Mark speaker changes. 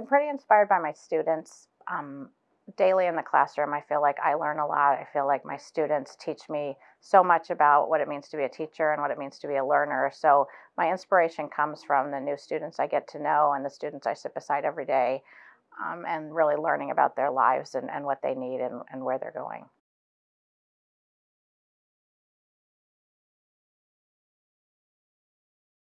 Speaker 1: I'm pretty inspired by my students. Um, daily in the classroom, I feel like I learn a lot. I feel like my students teach me so much about what it means to be a teacher and what it means to be a learner. So my inspiration comes from the new students I get to know and the students I sit beside every day um, and really learning about their lives and, and what they need and, and where they're going.